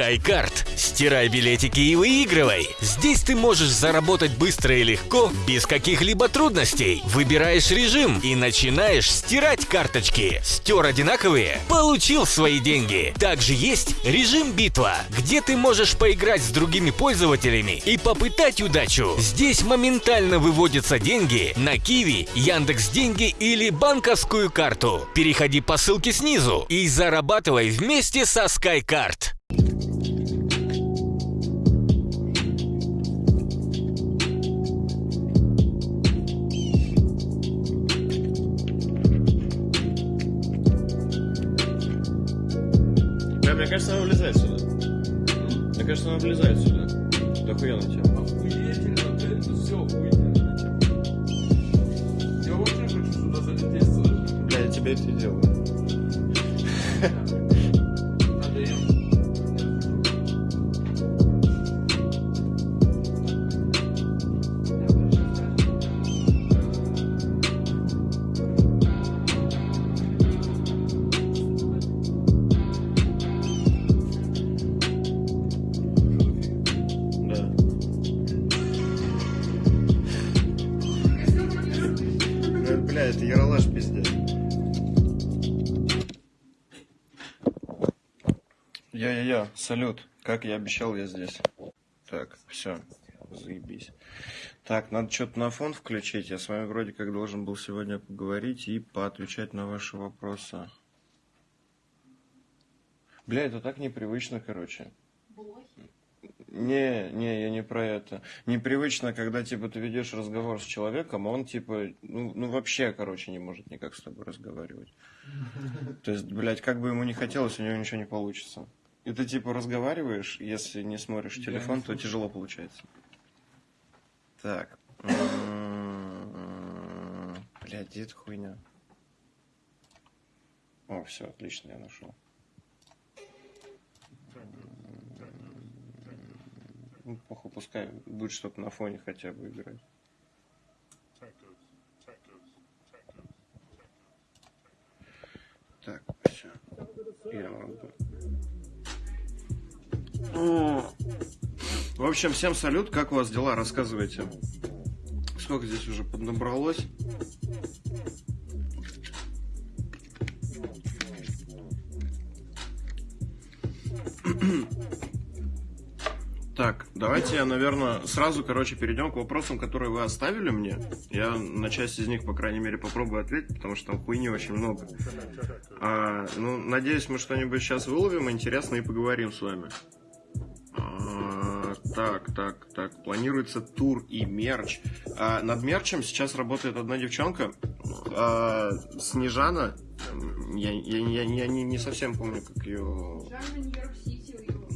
SkyCard. Стирай билетики и выигрывай. Здесь ты можешь заработать быстро и легко, без каких-либо трудностей. Выбираешь режим и начинаешь стирать карточки. Стер одинаковые? Получил свои деньги. Также есть режим битва, где ты можешь поиграть с другими пользователями и попытать удачу. Здесь моментально выводятся деньги на Киви, Яндекс Деньги или банковскую карту. Переходи по ссылке снизу и зарабатывай вместе со SkyCard. Кажется, она влезает сюда. Мне кажется, она влезает сюда. Да охуенно тема. Охуительно, блядь, это все охуительно. Я очень хочу сюда залететь? Бля, я тебе это и делаю. Это яролаж пиздец. Я-я-я, салют. Как я обещал, я здесь. Так, все, заебись. Так, надо что-то на фон включить. Я с вами вроде как должен был сегодня поговорить и поотвечать на ваши вопросы. Бля, это так непривычно, короче. Не, не, я не про это. Непривычно, когда, типа, ты ведешь разговор с человеком, а он, типа, ну, ну, вообще, короче, не может никак с тобой разговаривать. То есть, блядь, как бы ему не хотелось, у него ничего не получится. И ты, типа, разговариваешь, если не смотришь телефон, не то тяжело получается. Так. Блядь, где эта хуйня? О, все, отлично, я нашел. Ну, пускай будет что-то на фоне хотя бы играть. Так, все. Я могу. В общем, всем салют. Как у вас дела? Рассказывайте. Сколько здесь уже поднабралось? Так, давайте я, наверное, сразу, короче, перейдем к вопросам, которые вы оставили мне. Я на часть из них, по крайней мере, попробую ответить, потому что там хуйни очень много. А, ну, надеюсь, мы что-нибудь сейчас выловим интересно и поговорим с вами. А, так, так, так. Планируется тур и мерч. А, над мерчем сейчас работает одна девчонка. а, Снежана. Я, я, я, я не, не совсем помню, как ее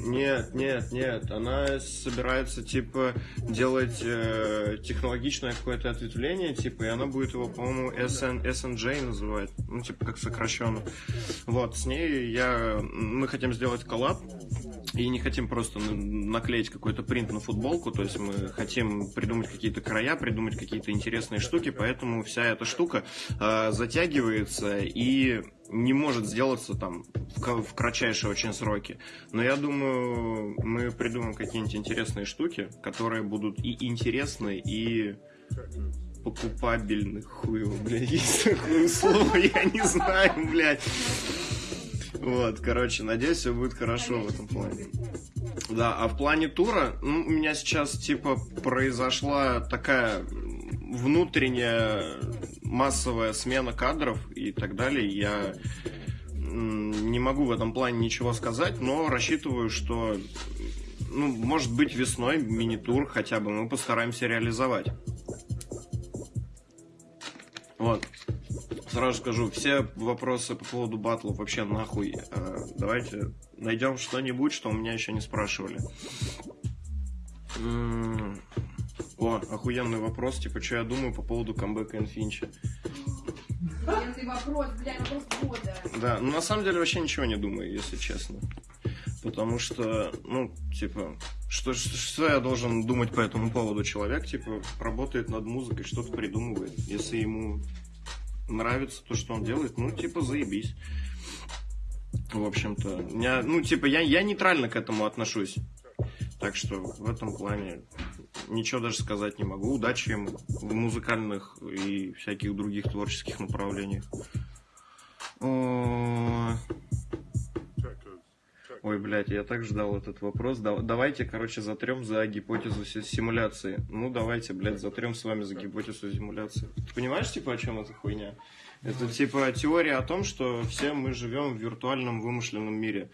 нет, нет, нет. Она собирается, типа, делать э, технологичное какое-то ответвление, типа, и она будет его, по-моему, SN, SNJ называть. Ну, типа, как сокращенно. Вот, с ней я... Мы хотим сделать коллаб, и не хотим просто наклеить какой-то принт на футболку, то есть мы хотим придумать какие-то края, придумать какие-то интересные штуки, поэтому вся эта штука э, затягивается и не может сделаться там в, кратчайшие очень сроки. Но я думаю, мы придумаем какие-нибудь интересные штуки, которые будут и интересны, и покупабельны. Хуй его, блядь, есть такое слово, я не знаю, блядь. Вот, короче, надеюсь, все будет хорошо в этом плане. Да, а в плане тура, ну, у меня сейчас, типа, произошла такая внутренняя массовая смена кадров и так далее. Я не могу в этом плане ничего сказать, но рассчитываю, что, ну, может быть, весной мини-тур хотя бы мы постараемся реализовать. Вот. Сразу скажу, все вопросы по поводу батлов вообще нахуй. Э, давайте найдем что-нибудь, что у меня еще не спрашивали. О, охуенный вопрос, типа, что я думаю по поводу камбэка Инфинча. Охуенный вопрос, блядь, вопрос года. Да, ну на самом деле вообще ничего не думаю, если честно. Потому что, ну, типа, что, что, что я должен думать по этому поводу? Человек, типа, работает над музыкой, что-то придумывает. Если ему нравится то, что он делает, ну, типа, заебись. В общем-то, я, ну, типа, я, я нейтрально к этому отношусь. Так что в этом плане ничего даже сказать не могу. Удачи им в музыкальных и всяких других творческих направлениях. Ой, блядь, я так ждал этот вопрос. Да- давайте, короче, затрем за гипотезу си- симуляции. Ну, давайте, блядь, затрем с вами за гипотезу симуляции. Ты понимаешь, типа, о чем эта хуйня? Это, типа, теория о том, что все мы живем в виртуальном вымышленном мире.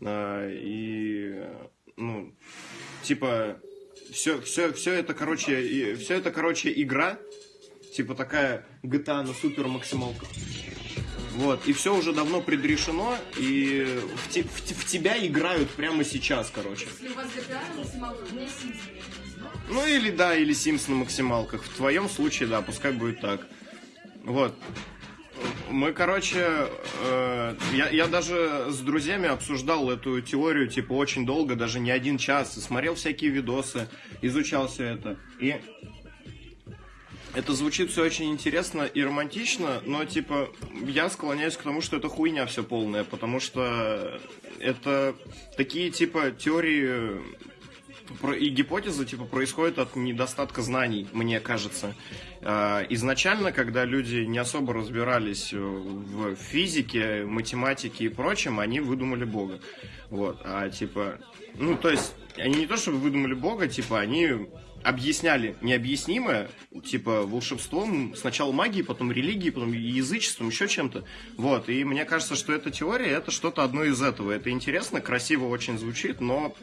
А, и, ну, типа, все, все, все это, короче, все это, короче, игра, типа такая GTA на супер максималках. Вот, и все уже давно предрешено, и в, те- в в тебя играют прямо сейчас, короче. Если у вас GTA на максималках, у меня Sims. Ну или да, или Sims на максималках. В твоем случае, да, пускай будет так. Вот. Мы, короче, э, я, я даже с друзьями обсуждал эту теорию, типа, очень долго, даже не один час, смотрел всякие видосы, изучал все это. И это звучит все очень интересно и романтично, но, типа, я склоняюсь к тому, что это хуйня все полная, потому что это такие, типа, теории и гипотезы типа происходят от недостатка знаний, мне кажется. А, Изначально, когда люди не особо разбирались э, в физике, математике и прочем, они выдумали Бога. Вот, а типа, ну то есть они не то чтобы выдумали Бога, типа они объясняли необъяснимое, типа волшебством, сначала магией, потом религией, потом язычеством, еще чем-то. Вот, и мне кажется, что эта теория это что-то одно из этого. Это интересно, красиво очень звучит, но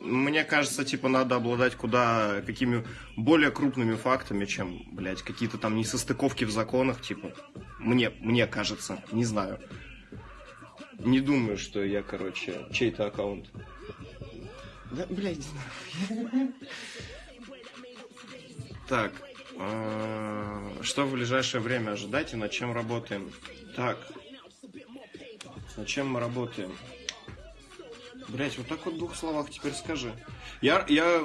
мне кажется, типа, надо обладать куда какими более крупными фактами, чем, блядь, какие-то там несостыковки в законах, типа. Мне, мне кажется, не знаю. Не думаю, что я, короче, чей-то аккаунт. Да, блядь, нахуй. Так, э, что в ближайшее время ожидать и над чем работаем? Так, над чем мы работаем? Блять, вот так вот в двух словах теперь скажи. Я, я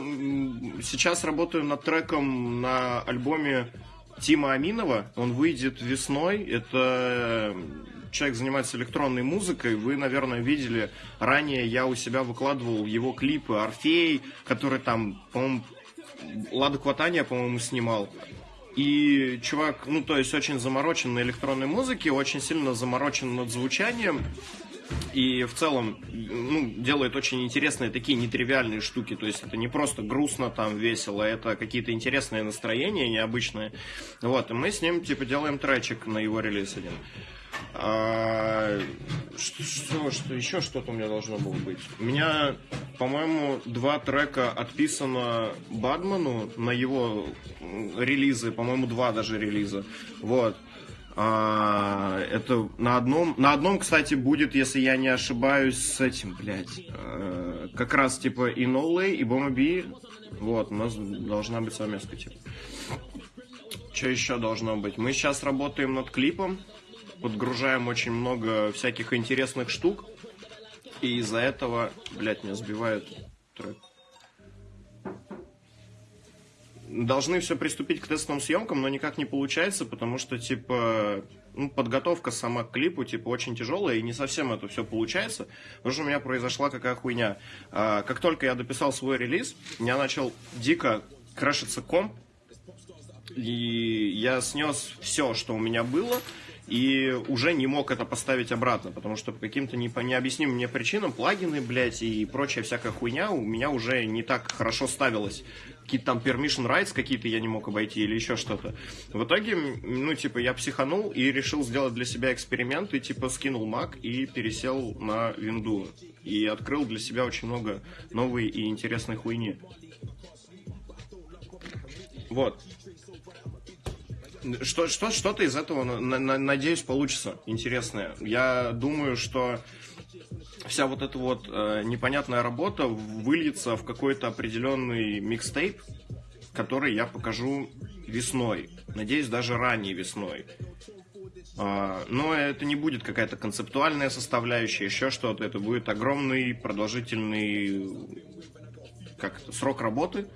сейчас работаю над треком на альбоме Тима Аминова. Он выйдет весной. Это э, человек занимается электронной музыкой. Вы, наверное, видели ранее я у себя выкладывал его клипы Орфей, который там, по-моему, Лада Кватания, по-моему, снимал. И чувак, ну, то есть очень заморочен на электронной музыке, очень сильно заморочен над звучанием. И в целом, ну, делает очень интересные такие нетривиальные штуки. То есть это не просто грустно там, весело, это какие-то интересные настроения, необычные. Вот, и мы с ним, типа, делаем тречик на его релиз один. А, что, что, что, еще что-то у меня должно было быть? У меня, по-моему, два трека отписано Бадману на его релизы, по-моему, два даже релиза. Вот. А, это на одном, на одном, кстати, будет, если я не ошибаюсь, с этим, блядь, э, как раз типа и No Way, и Bomba B. Вот, у нас должна быть совместка, типа. Что еще должно быть? Мы сейчас работаем над клипом, подгружаем очень много всяких интересных штук, и из-за этого, блядь, меня сбивает трек. Должны все приступить к тестовым съемкам, но никак не получается, потому что, типа, ну, подготовка сама к клипу, типа, очень тяжелая, и не совсем это все получается, потому что у меня произошла какая хуйня. А, как только я дописал свой релиз, меня начал дико крашиться комп, и я снес все, что у меня было, и уже не мог это поставить обратно, потому что по каким-то непо- необъяснимым мне причинам плагины, блядь, и прочая всякая хуйня у меня уже не так хорошо ставилась. Какие-то там permission rights какие-то я не мог обойти или еще что-то. В итоге, ну, типа, я психанул и решил сделать для себя эксперимент, и, типа, скинул Mac и пересел на винду. И открыл для себя очень много новой и интересной хуйни. Вот. Что, что, что-то из этого, на- на- надеюсь, получится интересное. Я думаю, что вся вот эта вот э, непонятная работа выльется в какой-то определенный микстейп, который я покажу весной. Надеюсь, даже ранней весной. А, но это не будет какая-то концептуальная составляющая, еще что-то. Это будет огромный, продолжительный как это, срок работы.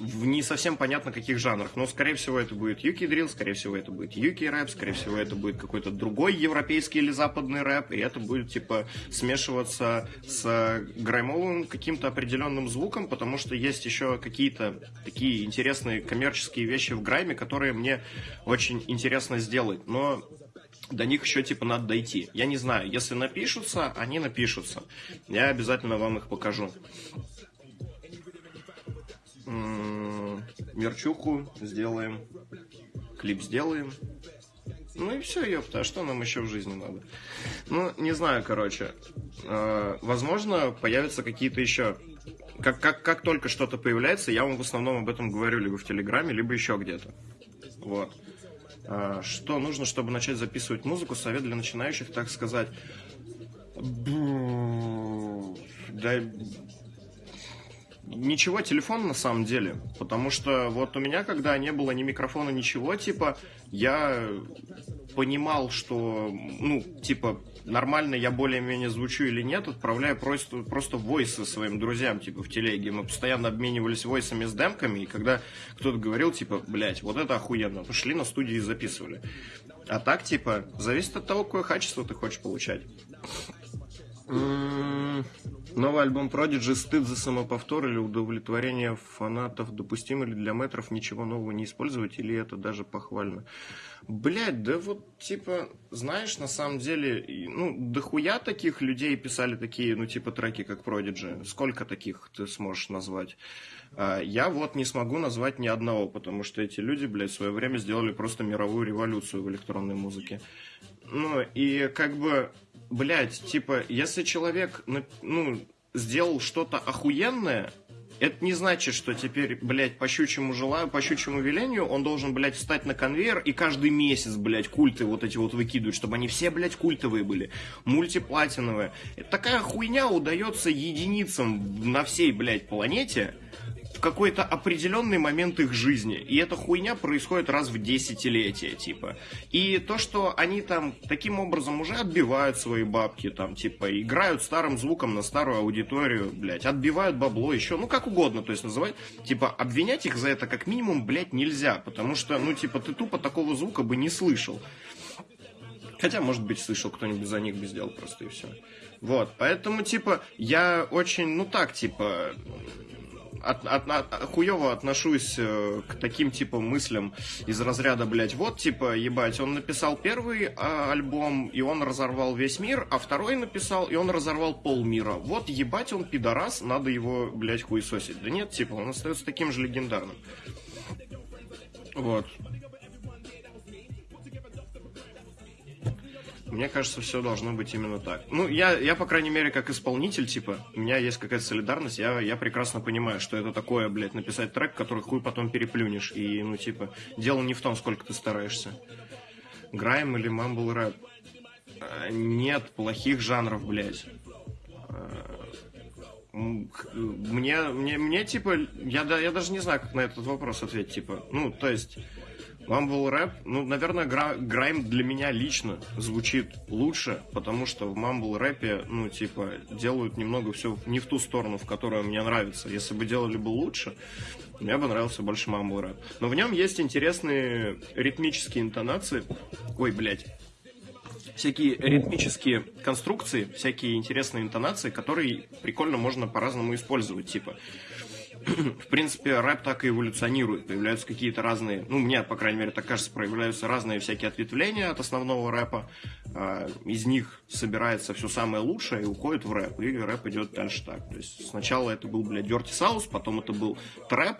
В не совсем понятно каких жанрах. Но, скорее всего, это будет юки дрил, скорее всего, это будет юки рэп, скорее всего, это будет какой-то другой европейский или западный рэп, и это будет, типа, смешиваться с граймовым каким-то определенным звуком, потому что есть еще какие-то такие интересные коммерческие вещи в грайме, которые мне очень интересно сделать. Но до них еще типа надо дойти. Я не знаю, если напишутся, они напишутся. Я обязательно вам их покажу. Мерчуху сделаем, клип сделаем. Ну и все, ёпта, а что нам еще в жизни надо? Ну, не знаю, короче. Э, возможно, появятся какие-то еще... Как, как, как только что-то появляется, я вам в основном об этом говорю либо в Телеграме, либо еще где-то. Вот. А, Что нужно, чтобы начать записывать музыку? Совет для начинающих, так сказать. Да, ничего, телефон на самом деле. Потому что вот у меня, когда не было ни микрофона, ничего, типа, я понимал, что, ну, типа, нормально я более-менее звучу или нет, отправляя просто, просто войсы своим друзьям, типа, в телеге. Мы постоянно обменивались войсами с демками, и когда кто-то говорил, типа, блядь, вот это охуенно, пошли на студию и записывали. А так, типа, зависит от того, какое качество ты хочешь получать. Новый альбом Prodigy «Стыд за самоповтор» или удовлетворение фанатов допустимо ли для метров ничего нового не использовать, или это даже похвально? Блять, да вот, типа, знаешь, на самом деле, ну, дохуя таких людей писали такие, ну, типа, треки, как Prodigy. Сколько таких ты сможешь назвать? А, Я вот не смогу назвать ни одного, потому что эти люди, блядь, в свое время сделали просто мировую революцию в электронной музыке. Ну, и как бы, блядь, типа, если человек, на- ну, сделал что-то охуенное, это не значит, что теперь, блядь, по щучьему желаю, по щучьему велению он должен, блядь, встать на конвейер и каждый месяц, блядь, культы вот эти вот выкидывать, чтобы они все, блядь, культовые были, мультиплатиновые. Такая хуйня удается единицам на всей, блядь, планете, в какой-то определенный момент их жизни. И эта хуйня происходит раз в десятилетие, типа. И то, что они там таким образом уже отбивают свои бабки, там, типа, играют старым звуком на старую аудиторию, блядь, отбивают бабло еще, ну, как угодно, то есть называть, типа, обвинять их за это как минимум, блядь, нельзя, потому что, ну, типа, ты тупо такого звука бы не слышал. Хотя, может быть, слышал кто-нибудь за них бы сделал просто и все. Вот, поэтому, типа, я очень, ну так, типа, от, от- от- хуёво отношусь э, к таким типа мыслям из разряда, блядь, вот типа, ебать, он написал первый а, альбом, и он разорвал весь мир, а второй написал, и он разорвал полмира. Вот ебать, он пидорас, надо его, блядь, хуесосить. Да нет, типа, он остается таким же легендарным. Вот. Мне кажется, все должно быть именно так. Ну, я, я, по крайней мере, как исполнитель, типа, у меня есть какая-то солидарность, я, я прекрасно понимаю, что это такое, блядь, написать трек, который хуй потом переплюнешь. И, ну, типа, дело не в том, сколько ты стараешься. Грайм или мамбл рэп? А, Нет плохих жанров, блядь. А, Мне, мне, мне, типа, я, да- я даже не знаю, как на этот вопрос ответить, типа, ну, то есть, Мамбл рэп, ну, наверное, гра- грайм для меня лично звучит лучше, потому что в мамбл рэпе, ну, типа, делают немного все не в ту сторону, в которую мне нравится. Если бы делали бы лучше, мне бы нравился больше мамбл рэп. Но в нем есть интересные ритмические интонации. Ой, блядь. Всякие ритмические конструкции, всякие интересные интонации, которые прикольно можно по-разному использовать, типа в принципе, рэп так и эволюционирует. Появляются какие-то разные, ну, мне, по крайней мере, так кажется, проявляются разные всякие ответвления от основного рэпа. А, Из них собирается все самое лучшее и уходит в рэп. И рэп идет дальше так. То есть сначала это был, блядь, Dirty South, потом это был трэп,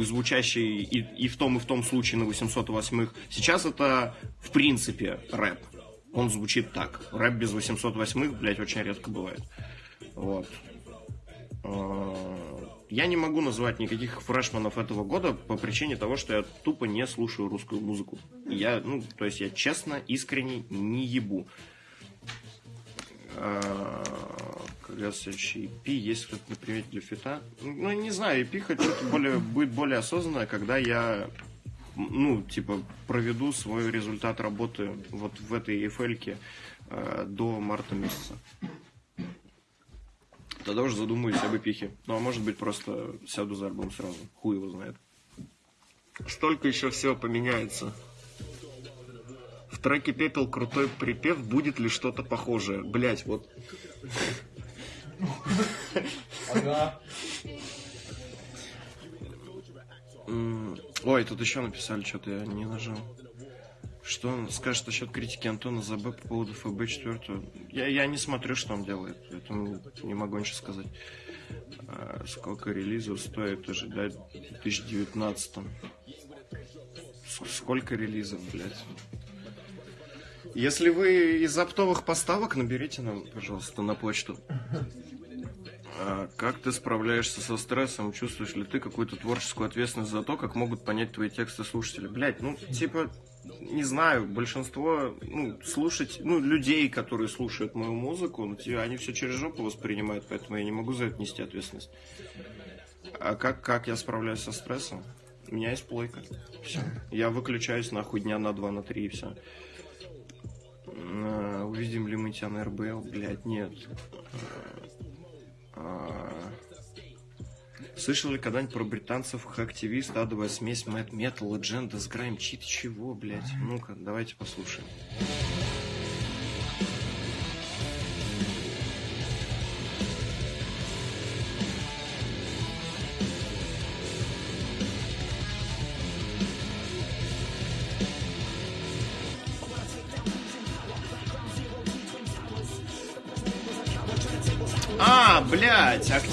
звучащий и, и в том, и в том случае на 808-х. Сейчас это, в принципе, рэп. Он звучит так. Рэп без 808-х, блядь, очень редко бывает. Вот. Я не могу назвать никаких фрешманов этого года по причине того, что я тупо не слушаю русскую музыку. Я, ну, то есть я честно, искренне не ебу. А, следующий EP, есть кто-то на примете для фита? Ну, не знаю, EP хочу более, будет более осознанное, когда я ну, типа, проведу свой результат работы вот в этой EFL до марта месяца. Тогда уже задумаюсь об эпихе. Ну, а может быть, просто сяду за альбом сразу. Хуй его знает. Столько еще всего поменяется. В треке «Пепел» крутой припев, будет ли что-то похожее? Блять, вот Ага. Ой, тут еще написали, что-то я не нажал. Что он скажет насчет критики Антона ЗБ по поводу ФБ 4? Я, я не смотрю, что он делает, поэтому не могу ничего сказать. А, сколько релизов стоит ожидать в 2019? С- Сколько релизов, блядь? Если вы из оптовых поставок, наберите нам, пожалуйста, на почту. А как ты справляешься со стрессом? Чувствуешь ли ты какую-то творческую ответственность за то, как могут понять твои тексты слушатели? Блять, ну, типа, не знаю, большинство, ну, слушать, ну, людей, которые слушают мою музыку, ну, они все через жопу воспринимают, поэтому я не могу за это нести ответственность. А как, как я справляюсь со стрессом? У меня есть плойка. Все. Я выключаюсь нахуй дня на два, на три и все. Увидим ли мы тебя на РБЛ? Блять, нет. А, Слышал ли когда-нибудь про британцев активист, адовая смесь Мэтт Метал и Дженда с Грайм Чит? Чего, блядь? Ну-ка, давайте послушаем.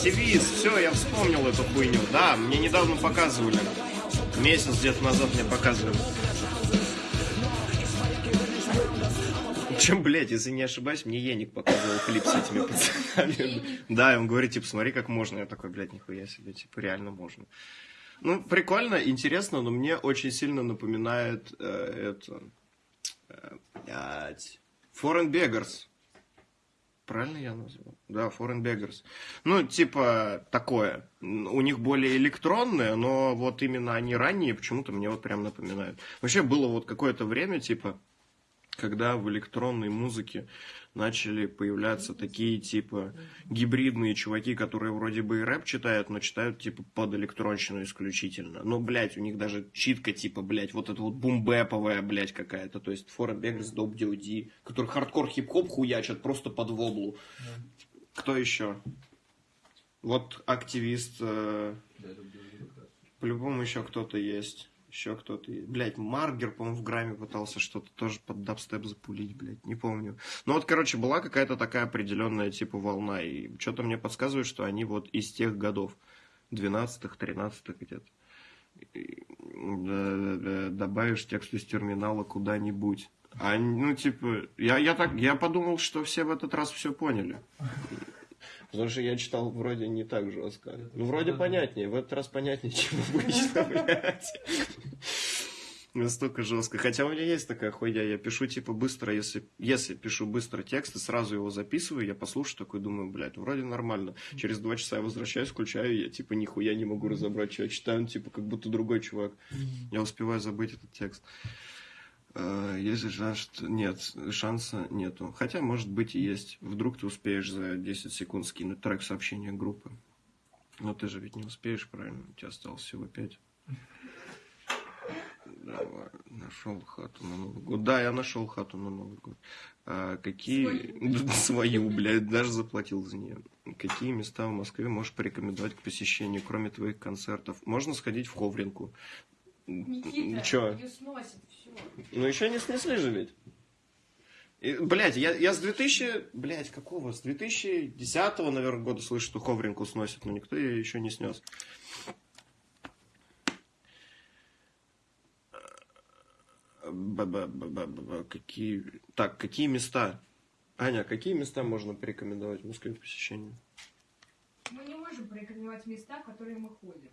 Активист, все, я вспомнил эту хуйню. Да, мне недавно показывали. Месяц где-то назад мне показывали. Чем, блядь, если не ошибаюсь, мне Еник показывал клип с этими пацанами. Да, и он говорит, типа, смотри, как можно. Я такой, блядь, нихуя себе, типа, реально можно. Ну, прикольно, интересно, но мне очень сильно напоминает э, это... э, блядь... Foreign Beggars. Правильно я назвал? Да, Foreign Beggars. Ну, типа, такое. У них более электронное, но вот именно они ранние почему-то мне вот прям напоминают. Вообще было вот какое-то время, типа, когда в электронной музыке начали появляться такие, типа, гибридные чуваки, которые вроде бы и рэп читают, но читают, типа, под электронщину исключительно. Ну, блядь, у них даже читка, типа, блядь, вот эта вот бумбэповая, блядь, какая-то. То есть, Foreign Beggars, Dope D.O.D., который хардкор хип-хоп хуячат просто под воблу. Кто еще? Вот активист, э, по-любому еще кто-то есть. Еще кто-то. Блять, Маргер, по-моему, в грамме пытался что-то тоже под дабстеп запулить, блядь, не помню. Ну вот, короче, была какая-то такая определенная типа волна, и что-то мне подсказывает, что они вот из тех годов, 12-х, 13-х где-то. Добавишь текст из терминала куда-нибудь. А, ну, типа, я, я так, я подумал, что все в этот раз все поняли. Потому что я читал вроде не так жестко. Ну, вроде понятнее. В этот раз понятнее, чем обычно, блядь. Настолько жестко. Хотя у меня есть такая хуйня. Я пишу, типа, быстро, если, если пишу быстро текст и сразу его записываю, я послушаю такой, думаю, блядь, вроде нормально. Через два часа я возвращаюсь, включаю, и я, типа, нихуя не могу разобрать, что я читаю. Ну, типа, как будто другой чувак. Я успеваю забыть этот текст. Э, же шанс. Нет, шанса нету. Хотя, может быть, и есть. Вдруг ты успеешь за 10 секунд скинуть трек сообщения группы. Но ты же ведь не успеешь, правильно? У тебя осталось всего 5. Давай, нашел хату на Новый год. Да, я нашел хату на Новый год. А, какие... Свою, блядь, даже заплатил за нее. Какие места в Москве можешь порекомендовать к посещению, кроме твоих концертов? Можно сходить в Ховринку. Никита, Чё? ее сносит, все. Ну, еще не снесли же ведь. И, блядь, я, я с 2000... Блядь, какого? С 2010 наверное, года слышу, что Ховринку сносит, но никто ее еще не снес. Ба-ба-ба-ба-ба, Какие... Так, какие места? Аня, какие места можно порекомендовать в Москве к посещению? Мы не можем порекомендовать места, в которые мы ходим.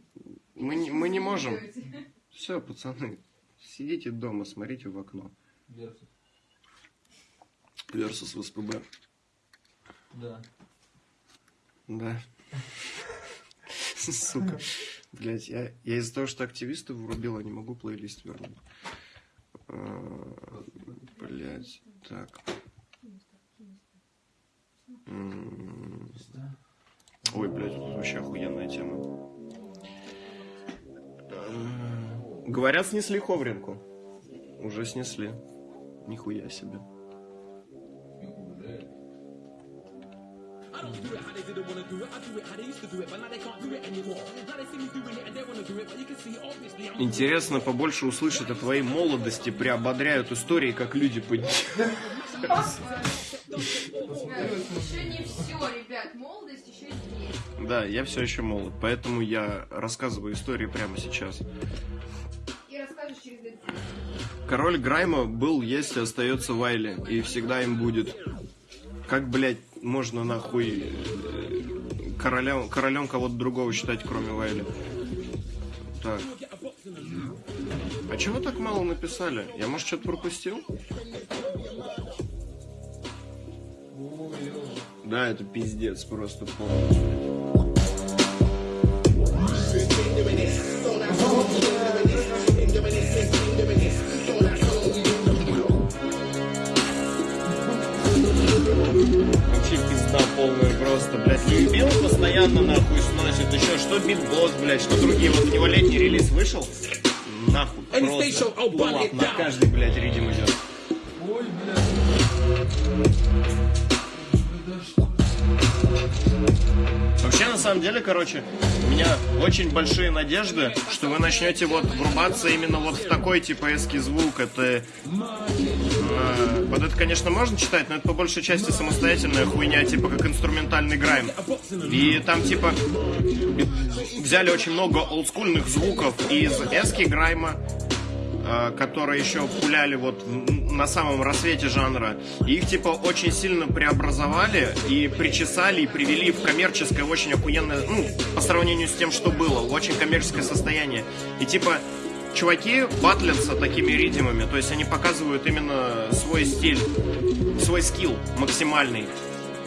Мы не, мы не можем. Все, пацаны, сидите дома, смотрите в окно. Версус. Versus ВСПБ. Да. Да. Сука. Блять, я, я из-за того, что активистов врубила, не могу плейлист вернуть. Блять, так. Ой, блядь, тут вообще охуенная тема. Говорят, снесли Ховринку. Уже снесли. Нихуя себе. Интересно побольше услышать о твоей молодости, приободряют истории, как люди поднимаются. Еще не все, ребят. Молодость еще здесь. Да, я все еще молод, поэтому я рассказываю истории прямо сейчас. Король Грайма был, есть и остается Вайли, и всегда им будет. Как, блядь, можно нахуй э, королем, королем кого-то другого считать, кроме Вайли? Так. А чего так мало написали? Я, может, что-то пропустил? Да, это пиздец просто полный. Вообще пизда полная просто, блядь. Любил постоянно нахуй сносит. Еще что битбос, блядь, что другие. Вот у него летний релиз вышел. Нахуй. Просто пулап на каждый, блядь, ридим идет. Вообще, на самом деле, короче, у меня очень большие надежды, что вы начнете вот врубаться именно вот в такой типа эский звук. Это... э, вот это, конечно, можно читать, но это по большей части самостоятельная хуйня, типа как инструментальный грайм. И там типа взяли очень много олдскульных звуков из эски грайма, э, которые еще пуляли вот на самом рассвете жанра. И их типа очень сильно преобразовали и причесали и привели в коммерческое очень охуенное, ну, по сравнению с тем, что было, очень коммерческое состояние. И типа чуваки батлятся такими ридимами, то есть они показывают именно свой стиль, свой скилл максимальный.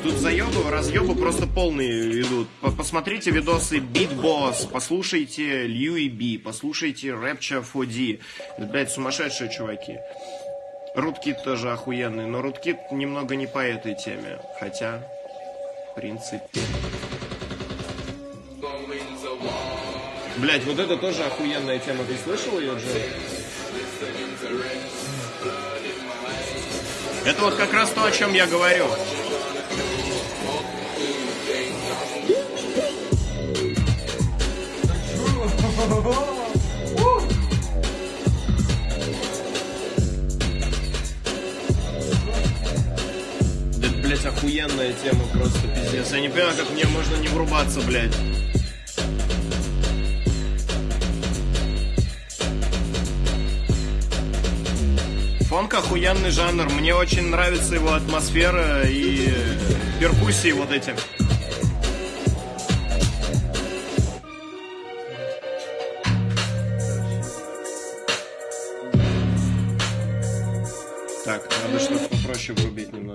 Тут заебы, разъебы просто полные идут. По- Посмотрите видосы Beat Boss, послушайте Льюи Би, послушайте Rapture 4D. Это, блядь, сумасшедшие чуваки. Руткит тоже охуенный, но Руткит немного не по этой теме. Хотя, в принципе... Блять, вот это тоже охуенная тема. Ты слышал ее, Джо? Это вот как раз то, о чем я говорю. Да, блять, охуенная тема просто, пиздец. Я не понимаю, как мне можно не врубаться, блядь. Фонк охуенный жанр. Мне очень нравится его атмосфера и перкуссии вот эти.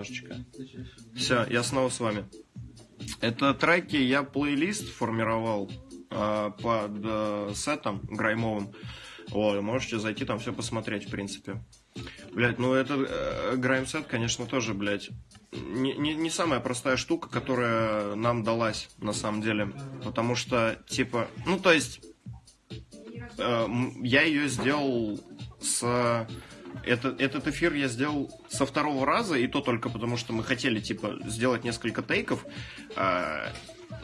Немножечко. Все, я снова с вами. Это треки, я плейлист формировал а, под э, сетом граймовым. Вот, можете зайти там все посмотреть, в принципе. Блять, ну это э, грайм-сет, конечно, тоже, блядь, не, не, не самая простая штука, которая нам далась, на самом деле. Потому что, типа, ну, то есть, э, я ее сделал с... Это, этот эфир я сделал со второго раза, и то только потому, что мы хотели, типа, сделать несколько тейков, а,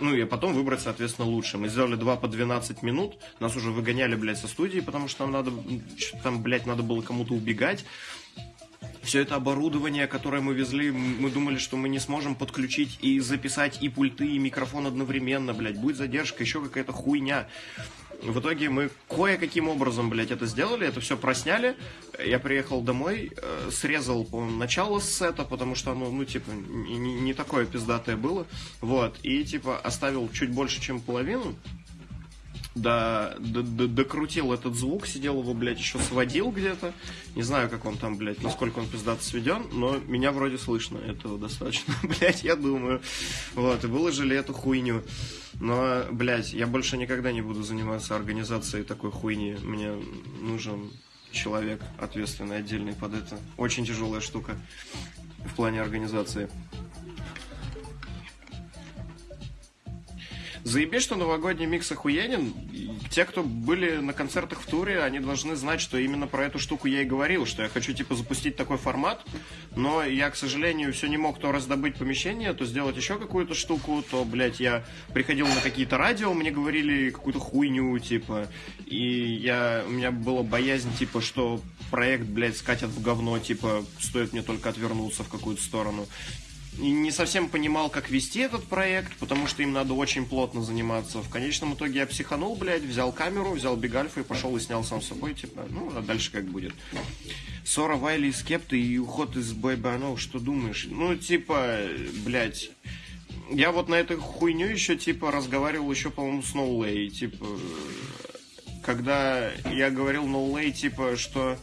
ну и потом выбрать, соответственно, лучше. Мы сделали два по 12 минут, нас уже выгоняли, блядь, со студии, потому что нам надо, там, блядь, надо было кому-то убегать. Все это оборудование, которое мы везли, мы думали, что мы не сможем подключить и записать и пульты, и микрофон одновременно, блядь. Будет задержка, еще какая-то хуйня. В итоге мы кое-каким образом, блядь, это сделали, это все просняли. Я приехал домой, э, срезал, по-моему, начало сета, потому что оно, ну, типа, не, не- такое пиздатое было. Вот, и, типа, оставил чуть больше, чем половину. Да, д- д- докрутил этот звук, сидел его, блядь, еще сводил где-то. Не знаю, как он там, блядь, насколько он пиздато сведен, но меня вроде слышно, этого достаточно, блядь, я думаю. Вот, и выложили эту хуйню. Но, блядь, я больше никогда не буду заниматься организацией такой хуйни. Мне нужен человек ответственный, отдельный под это. Очень тяжелая штука в плане организации. Заебись, что новогодний микс охуенен. Те, кто были на концертах в туре, они должны знать, что именно про эту штуку я и говорил, что я хочу, типа, запустить такой формат, но я, к сожалению, все не мог то раздобыть помещение, то сделать еще какую-то штуку, то, блядь, я приходил на какие-то радио, мне говорили какую-то хуйню, типа, и я, у меня была боязнь, типа, что проект, блядь, скатят в говно, типа, стоит мне только отвернуться в какую-то сторону не совсем понимал, как вести этот проект, потому что им надо очень плотно заниматься. В конечном итоге я психанул, блядь, взял камеру, взял бигальфа и пошел и снял сам собой, типа, ну, а дальше как будет. Ссора Вайли и Скепта и уход из Бэйбанов, что думаешь? Ну, типа, блядь, я вот на эту хуйню еще, типа, разговаривал еще, по-моему, с Ноулей, типа, когда я говорил Ноулей, типа, что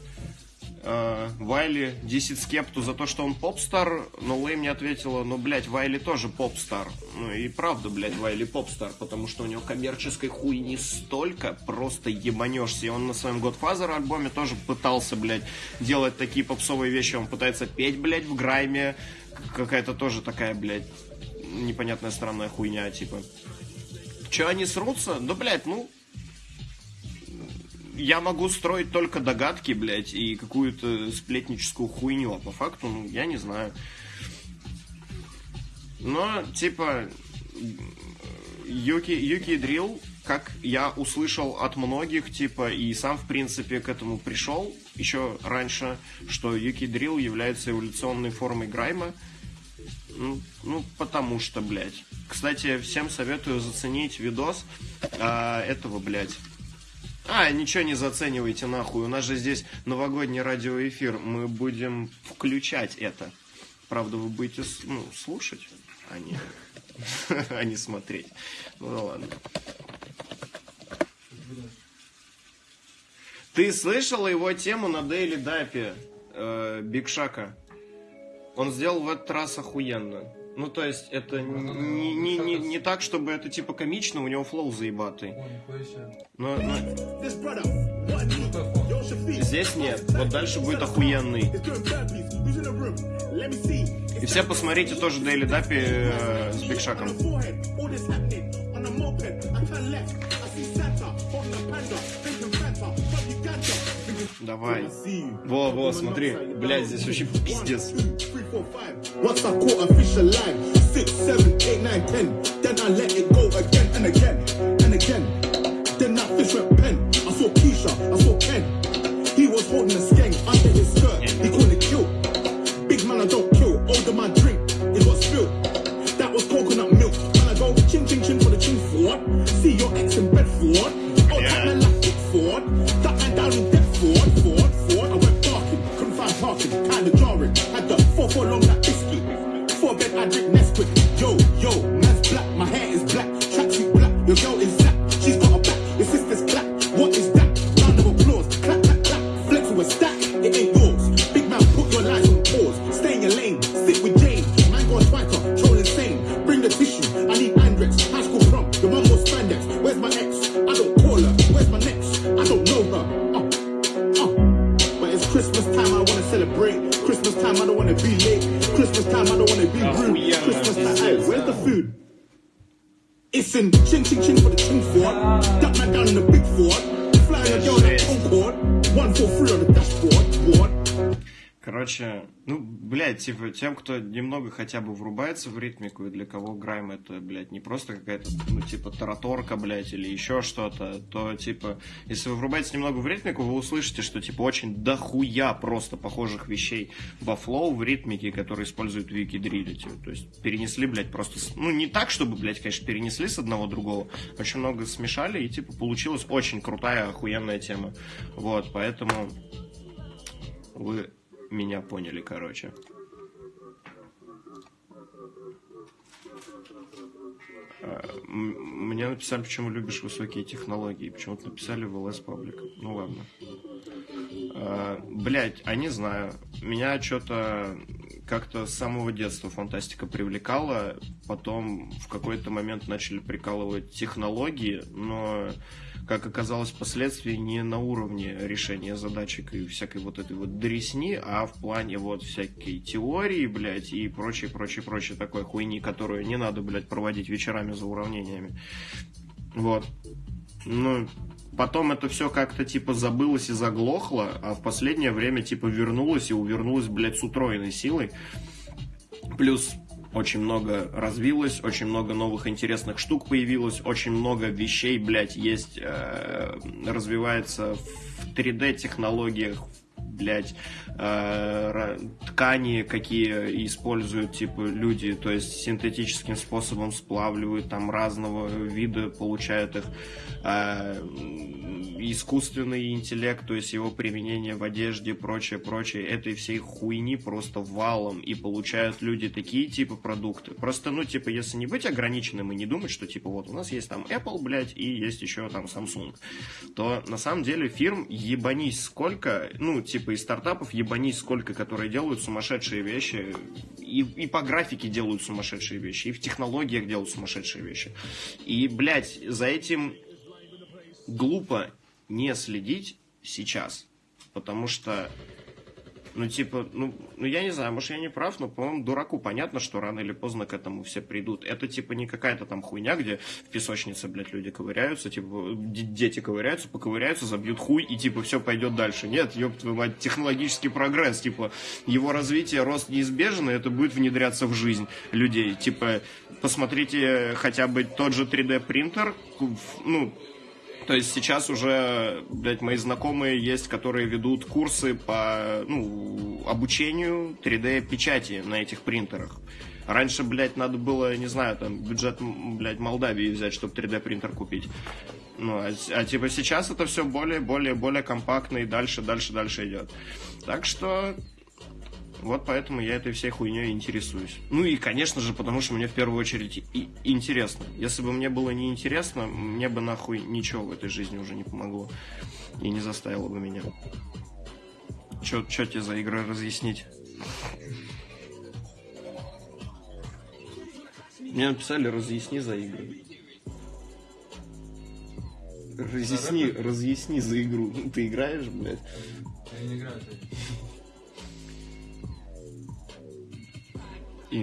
э, Вайли десит Скепту за то, что он попстар, но Лэй мне ответила, ну, блядь, Вайли тоже попстар. Ну, и правда, блядь, Вайли попстар, потому что у него коммерческой хуйни столько, просто ебанешься. И он на своем Godfather альбоме тоже пытался, блядь, делать такие попсовые вещи. Он пытается петь, блядь, в грайме. Какая-то тоже такая, блядь, непонятная странная хуйня, типа. Че они срутся? Да, блядь, ну, я могу строить только догадки, блядь, и какую-то сплетническую хуйню, а по факту, ну, я не знаю. Но, типа, Юки, Юки Дрил, как я услышал от многих, типа, и сам, в принципе, к этому пришел еще раньше, что Юки Дрил является эволюционной формой Грайма. Ну, ну, потому что, блядь. Кстати, всем советую заценить видос а, этого, блядь, а, ничего не заценивайте нахуй. У нас же здесь новогодний радиоэфир. Мы будем включать это. Правда, вы будете ну, слушать, а не, а не смотреть. Ну да ладно. Ты слышала его тему на Daily Duppy э, Big Shaq? Он сделал в этот раз охуенно. Ну, то есть, это не, не, не, не так, чтобы это типа комично, у него flow заебатый. Но, но шуток здесь нет. Вот дальше будет охуенный. И все посмотрите тоже Daily Duppy э, с Big Shaq ом. On the forehead, all this happening on a moped. I turn left, I see Santa holding a panda, drinking Fanta from Uganda. Давай. See you. Во, во, смотри. Блядь, здесь вообще пиздец. Four, five. Once I caught a fish alive, six, seven, eight, nine, ten. Then I let it go again and again and again. Then that fish went pen. I saw Keisha, I saw Ken. He was holding a skank under his skirt. He couldn't have killed. Big man, I don't kill. Older man drink. It was spilled. That was coconut milk. Man, I go chin chin chin for the chin Ford. See your ex in bed for Yeah. The long biscuit. Four bed, I drink Nesquik. Yo, yo, man's black. My hair is black. Tracksuit black. Your girl is black. She's got a back. Your sister's black. What is that? Round of applause. Clap, clap, clap. Flex with stack. It ain't типа, тем, кто немного хотя бы врубается в ритмику, и для кого грайм это, блядь, не просто какая-то, ну, типа, тараторка, блядь, или еще что-то, то, типа, если вы врубаетесь немного в ритмику, вы услышите, что, типа, очень дохуя просто похожих вещей во флоу, в ритмике, которые используют вики дрилли, типа, то есть перенесли, блядь, просто, ну, не так, чтобы, блядь, конечно, перенесли с одного другого, очень много смешали, и, типа, получилась очень крутая, охуенная тема, вот, поэтому вы меня поняли, короче. А, м- Мне написали, почему любишь высокие технологии. Почему-то написали в LS Public. Ну ладно. А, Блять, а не знаю. Меня что-то как-то с самого детства фантастика привлекала, потом в какой-то момент начали прикалывать технологии, но, как оказалось впоследствии, не на уровне решения задачек и всякой вот этой вот дресни, а в плане вот всякой теории, блядь, и прочее, прочее, прочее такой хуйни, которую не надо, блядь, проводить вечерами за уравнениями. Вот. Ну, потом это все как-то типа забылось и заглохло, а в последнее время типа вернулось и увернулось, блядь, с утроенной силой. Плюс очень много развилось, очень много новых интересных штук появилось, очень много вещей, блядь, есть, э, развивается в 3D-технологиях, блядь, э, ткани, какие используют, типа, люди, то есть синтетическим способом сплавливают, там разного вида получают их. Э, искусственный интеллект, то есть его применение в одежде, прочее, прочее, этой всей хуйни просто валом, и получают люди такие типа продукты. Просто, ну, типа, если не быть ограниченным и не думать, что, типа, вот у нас есть там Apple, блядь, и есть еще там Samsung, то на самом деле фирм ебанись сколько, ну, типа, из стартапов ебанись сколько, которые делают сумасшедшие вещи, и, и по графике делают сумасшедшие вещи, и в технологиях делают сумасшедшие вещи. И, блядь, за этим глупо не следить сейчас, потому что, ну, типа, ну, ну, я не знаю, может, я не прав, но, по-моему, дураку понятно, что рано или поздно к этому все придут. Это, типа, не какая-то там хуйня, где в песочнице, блядь, люди ковыряются, типа, дети ковыряются, поковыряются, забьют хуй, и, типа, все пойдет дальше. Нет, ёб твою мать, технологический прогресс, типа, его развитие, рост неизбежен, и это будет внедряться в жизнь людей. Типа, посмотрите хотя бы тот же 3D-принтер, ну, то есть сейчас уже, блядь, мои знакомые есть, которые ведут курсы по ну, обучению 3D-печати на этих принтерах. Раньше, блядь, надо было, не знаю, там, бюджет, блядь, Молдавии взять, чтобы 3D-принтер купить. Ну, а, а типа сейчас это все более, более, более компактно и дальше, дальше, дальше идет. Так что вот поэтому я этой всей хуйней интересуюсь. Ну и, конечно же, потому что мне в первую очередь и интересно. Если бы мне было неинтересно, мне бы нахуй ничего в этой жизни уже не помогло. И не заставило бы меня. Чё, чё тебе за игры разъяснить? Мне написали разъясни за игры. Разъясни, разъясни за игру. Ты играешь, блядь? Я не играю.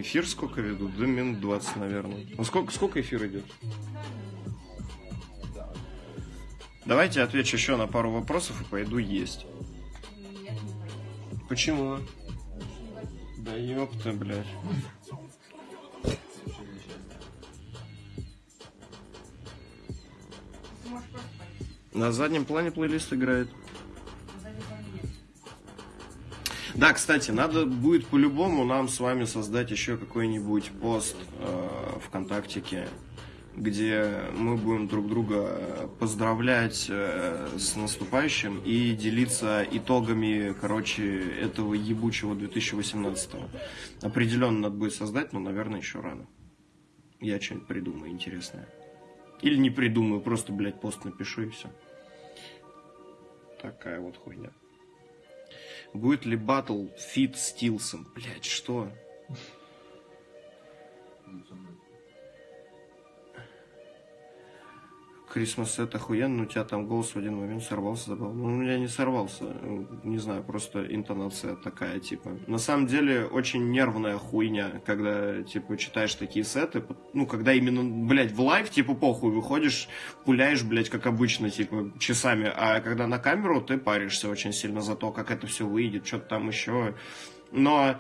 Эфир сколько ведут? Да минут 20, наверное. Ну сколько, сколько эфир идет? Давайте отвечу еще на пару вопросов и пойду есть. Почему? Да ёпта, блядь. На заднем плане плейлист играет. Да, кстати, надо будет по-любому нам с вами создать еще какой-нибудь пост э, ВКонтактике, где мы будем друг друга поздравлять э, с наступающим и делиться итогами, короче, этого ебучего 2018. Определенно надо будет создать, но, наверное, еще рано. Я что-нибудь придумаю интересное. Или не придумаю, просто, блядь, пост напишу и все. Такая вот хуйня. Будет ли батл feat с Тилсом? Блять, что? Christmas это охуенно, у тебя там голос в один момент сорвался, забыл. Ну, у меня не сорвался, не знаю, просто интонация такая, типа. На самом деле, очень нервная хуйня, когда, типа, читаешь такие сеты, ну, когда именно, блядь, в live, типа, похуй, выходишь, пуляешь, блядь, как обычно, типа, часами, а когда на камеру, ты паришься очень сильно за то, как это все выйдет, что-то там еще. Но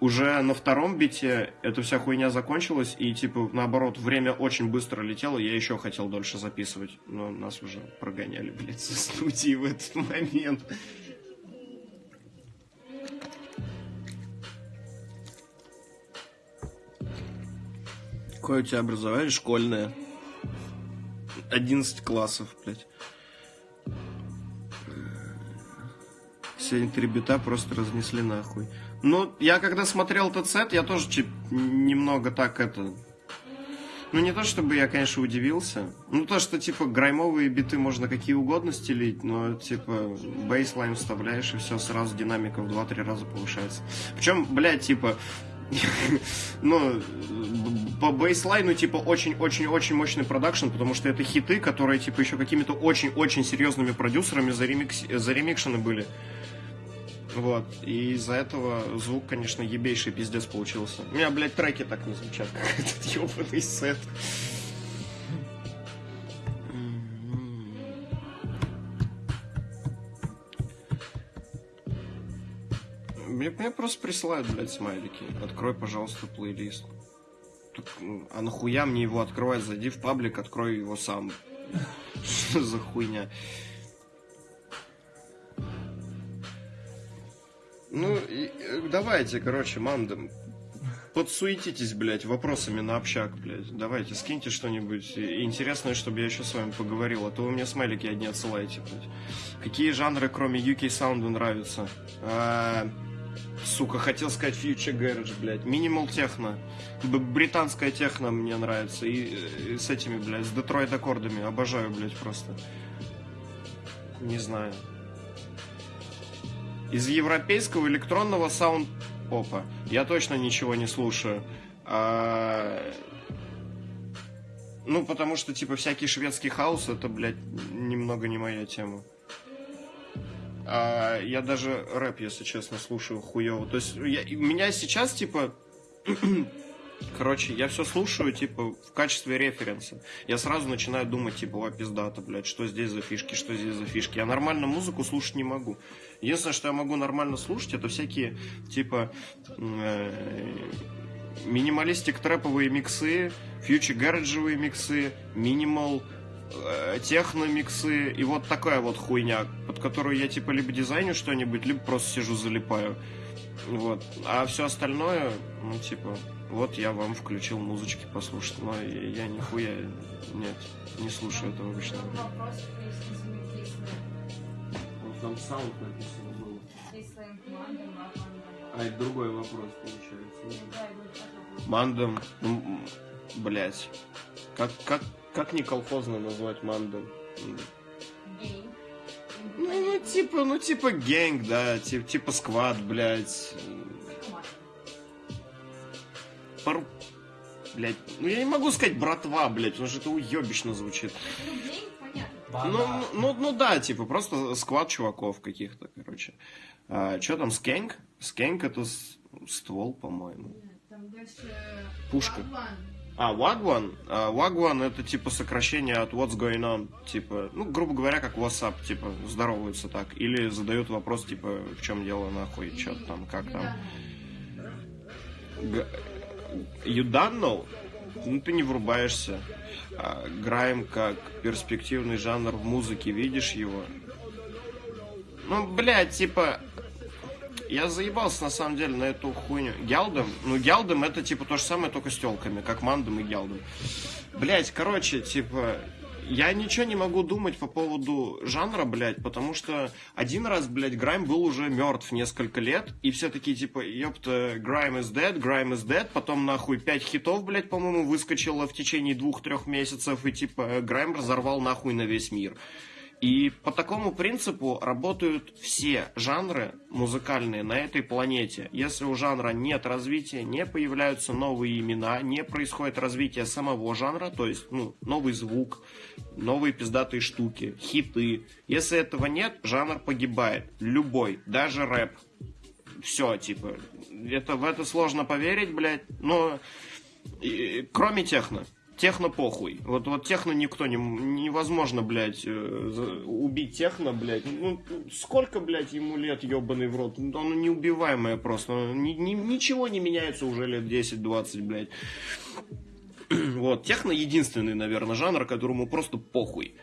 уже на втором бите эта вся хуйня закончилась, и, типа, наоборот, время очень быстро летело, я еще хотел дольше записывать, но нас уже прогоняли, блядь, со студии в этот момент. Какое у тебя образование? Школьное. 11 классов, блядь. Сегодня три бита просто разнесли нахуй. Ну, я когда смотрел этот сет, я тоже чип, немного так это... Ну, не то, чтобы я, конечно, удивился. Ну, то, что, типа, граймовые биты можно какие угодно стелить, но, типа, бейслайн вставляешь, и все, сразу динамика в 2-3 раза повышается. Причем, блядь, типа, ну, по бейслайну, типа, очень-очень-очень мощный продакшн, потому что это хиты, которые, типа, еще какими-то очень-очень серьезными продюсерами заремикшены были. Вот. И из-за этого звук, конечно, ебейший пиздец получился. У меня, блядь, треки так не звучат, как этот ебаный сет. Мне, мне просто присылают, блядь, смайлики. Открой, пожалуйста, плейлист. Так, а нахуя мне его открывать? Зайди в паблик, открой его сам. Что за хуйня? Ну, и, э, давайте, короче, мандам. Подсуетитесь, блядь, вопросами на общак, блядь. Давайте, скиньте что-нибудь интересное, чтобы я еще с вами поговорил. А то вы мне смайлики одни отсылаете, блядь. Какие жанры, кроме UK саунда, нравятся? А, сука, хотел сказать Future Garage, блядь. Minimal техно. Британская техно мне нравится. И, и с этими, блядь, с Детройт аккордами. Обожаю, блядь, просто. Не знаю. Из европейского электронного саунд попа я точно ничего не слушаю. А, Ну, потому что, типа, всякий шведский хаос, это, блядь, немного не моя тема. А, я даже рэп, если честно, слушаю хуево. То есть, я, меня сейчас, типа, Короче, я все слушаю, типа, в качестве референса. Я сразу начинаю думать, типа, о, пиздата, блядь, что здесь за фишки, что здесь за фишки. Я нормально музыку слушать не могу. Единственное, что я могу нормально слушать, это всякие, типа, э, минималистик трэповые миксы, фьючи гараджевые миксы, минимал, э, техно-миксы и вот такая вот хуйня, под которую я, типа, либо дизайню что-нибудь, либо просто сижу залипаю. Вот. А все остальное, ну, типа, вот я вам включил музычки послушать, но я, нихуя, нет, не слушаю этого обычно. Вопрос. Там саунд написано было. А это другой вопрос получается. Мандом, ну, блять. Как, как, как не колхозно назвать мандом? Ну, ну, типа, ну, типа гэнг, да, типа, типа сквад, блядь. Пар... Блядь, ну я не могу сказать братва, блядь, потому что это уебищно звучит. Ну. Ну, ну, ну, ну да, типа, просто сквад чуваков каких-то, короче. А, что там, скэнк? Скэнк это с- ствол, по-моему. Там дальше... Пушка. А, Wagwan? А, Wagwan это типа сокращение от What's going on. Типа, ну, грубо говоря, как WhatsApp, типа, здороваются так. Или задают вопрос, типа, в чем дело, нахуй, что там, как там. You don't know? Ну, ты не врубаешься. А, Грайм как перспективный жанр в музыке, видишь его? Ну, блядь, типа... Я заебался, на самом деле, на эту хуйню. Гялдом? Ну, Гялдом это, типа, то же самое, только с телками, как Мандом и Гялдом. Блять, короче, типа... Я ничего не могу думать по поводу жанра, блядь, потому что один раз, блядь, Грайм был уже мертв несколько лет, и все такие, типа, ёпта, Грайм is dead, Грайм is dead, потом, нахуй, пять хитов, блядь, по-моему, выскочило в течение двух-трех месяцев, и, типа, Грайм разорвал нахуй на весь мир. И по такому принципу работают все жанры музыкальные на этой планете. Если у жанра нет развития, не появляются новые имена, не происходит развитие самого жанра, то есть ну, новый звук, новые пиздатые штуки, хиты. Если этого нет, жанр погибает. Любой, даже рэп. Все, типа, это, в это сложно поверить, блядь, но и- кроме техно. Техно похуй. Вот, вот техно никто не... Невозможно, блядь, э, убить техно, блядь. Ну, сколько, блядь, ему лет, ебаный в рот? Оно неубиваемое просто. Ни- ни- ничего не меняется уже лет 10-20, блядь. Вот, техно единственный, наверное, жанр, которому просто похуй.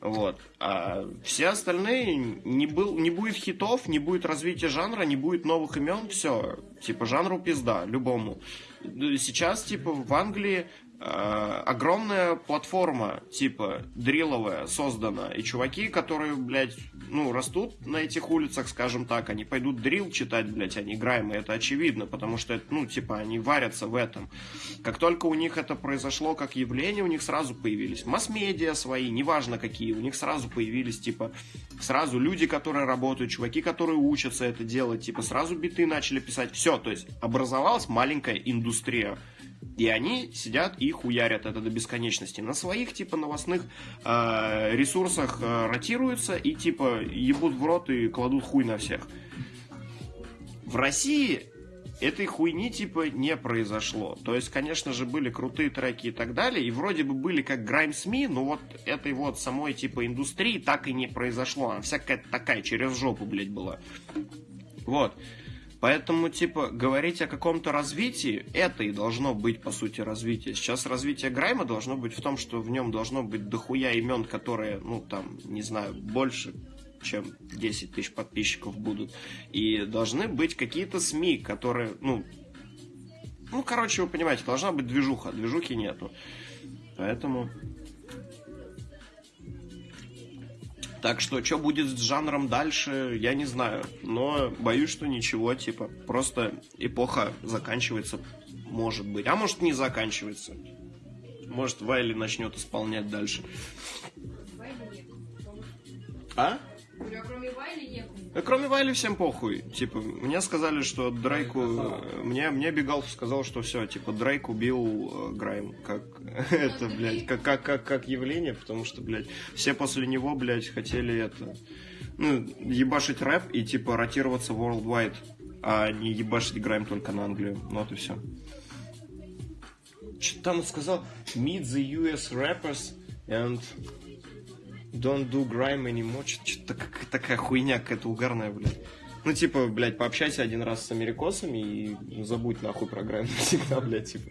Вот. А все остальные не, был, не будет хитов, не будет развития жанра, не будет новых имен, все. Типа жанру пизда, любому. Сейчас, типа, в Англии огромная платформа, типа, дриловая, создана, и чуваки, которые, блядь, ну, растут на этих улицах, скажем так, они пойдут дрил читать, блядь, они играем, и это очевидно, потому что, это, ну, типа, они варятся в этом. Как только у них это произошло как явление, у них сразу появились масс-медиа свои, неважно какие, у них сразу появились, типа, сразу люди, которые работают, чуваки, которые учатся это делать, типа, сразу биты начали писать, все, то есть образовалась маленькая индустрия. И они сидят и хуярят это до бесконечности. На своих, типа, новостных э, ресурсах э, ротируются и, типа, ебут в рот и кладут хуй на всех. В России этой хуйни, типа, не произошло. То есть, конечно же, были крутые треки и так далее, и вроде бы были как Grime СМИ, но вот этой вот самой, типа, индустрии так и не произошло. Она всякая такая, через жопу, блядь, была. Вот. Поэтому, типа, говорить о каком-то развитии, это и должно быть, по сути, развитие. Сейчас развитие Грайма должно быть в том, что в нем должно быть дохуя имен, которые, ну, там, не знаю, больше, чем 10 тысяч подписчиков будут. И должны быть какие-то СМИ, которые, ну, ну, короче, вы понимаете, должна быть движуха, движухи нету. Поэтому... Так что, что будет с жанром дальше, я не знаю. Но боюсь, что ничего, типа, просто эпоха заканчивается, может быть. А может, не заканчивается. Может, Вайли начнет исполнять дальше. А? Говорю, а кроме Вайли некому. Кроме Вайли всем похуй. Типа, мне сказали, что Дрейку... Мне, мне Бегалов сказал, что все, типа, Дрейк убил э, Грайм. Как это, блядь, как, как, как, как явление, потому что, блядь, все после него, блядь, хотели это... Ну, ебашить рэп и, типа, ротироваться worldwide, а не ебашить Грайм только на Англию. Ну, вот и все. Что там он сказал? Meet the US rappers and Don't do grime anymore. Что-то такая хуйня какая-то угарная, блядь. Ну, типа, блядь, пообщайся один раз с америкосами и забудь нахуй про грайм навсегда, блядь, типа.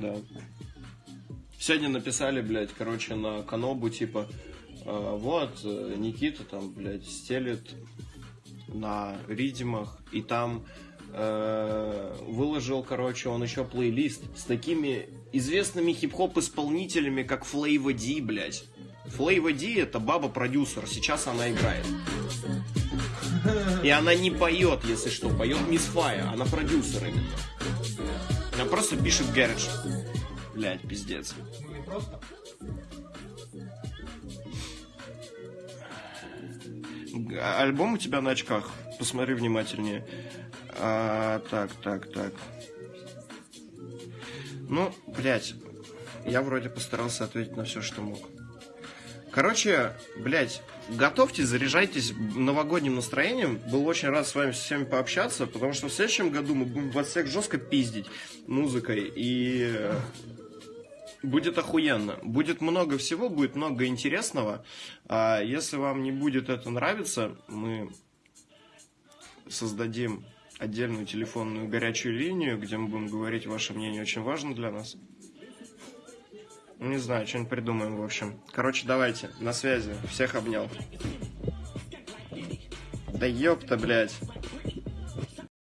Да. Сегодня написали, блядь, короче, на Канобу, типа, э, вот, э, Никита там, блядь, стелит на ридимах, и там э, выложил, короче, он еще плейлист с такими известными хип-хоп исполнителями, как Флейва Ди, блядь. Флейва Ди это баба-продюсер, сейчас она играет. И она не поет, если что, поет Мисс Фая, она продюсер именно. Она просто пишет гараж. Блядь, пиздец. Ну, не просто. Альбом у тебя на очках. Посмотри внимательнее. А, так, так, так. Ну, блядь, я вроде постарался ответить на все, что мог. Короче, блядь, готовьтесь, заряжайтесь новогодним настроением. Был очень рад с вами всеми пообщаться, потому что в следующем году мы будем вас всех жестко пиздить музыкой. И э, будет охуенно. Будет много всего, будет много интересного. А если вам не будет это нравиться, мы создадим отдельную телефонную горячую линию, где мы будем говорить ваше мнение, очень важно для нас. Не знаю, что-нибудь придумаем, в общем. Короче, давайте, на связи. Всех обнял. Да ёпта, блядь.